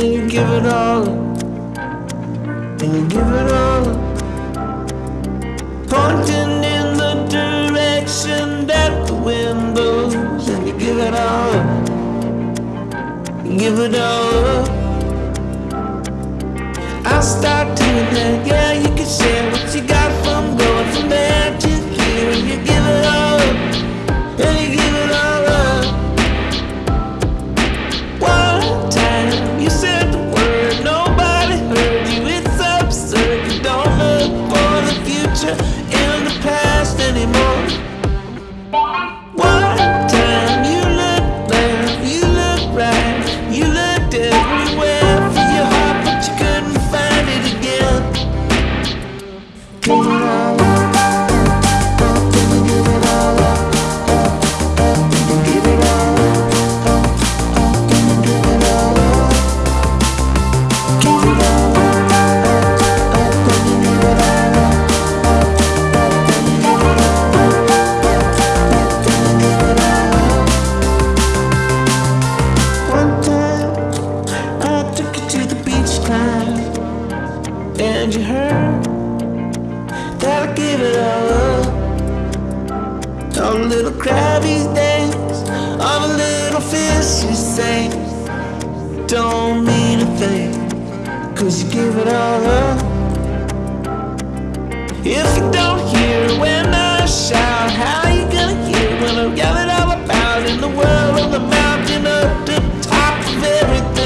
and you give it all up, and you give it all up. Pointing in the direction that the wind blows, and you give it all up, give it all up. I start doing that, yeah, you Haven't you heard that I give it all up? I'm a little crab these days. I'm a little fish, you say. Don't mean a thing, cause you give it all up. If you don't hear when I shout, how you gonna hear when I'm yelling all about in the world of the mountain up the top of everything?